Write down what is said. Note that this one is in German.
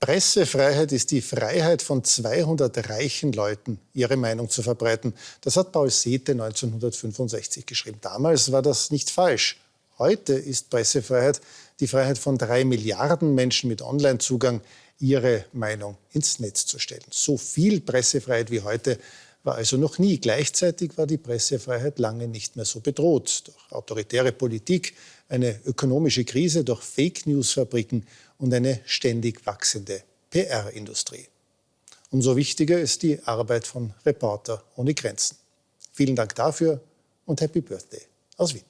Pressefreiheit ist die Freiheit von 200 reichen Leuten, ihre Meinung zu verbreiten. Das hat Paul Sethe 1965 geschrieben. Damals war das nicht falsch. Heute ist Pressefreiheit die Freiheit von drei Milliarden Menschen mit Onlinezugang, ihre Meinung ins Netz zu stellen. So viel Pressefreiheit wie heute war also noch nie. Gleichzeitig war die Pressefreiheit lange nicht mehr so bedroht durch autoritäre Politik, eine ökonomische Krise, durch Fake-News-Fabriken und eine ständig wachsende PR-Industrie. Umso wichtiger ist die Arbeit von Reporter ohne Grenzen. Vielen Dank dafür und Happy Birthday aus Wien.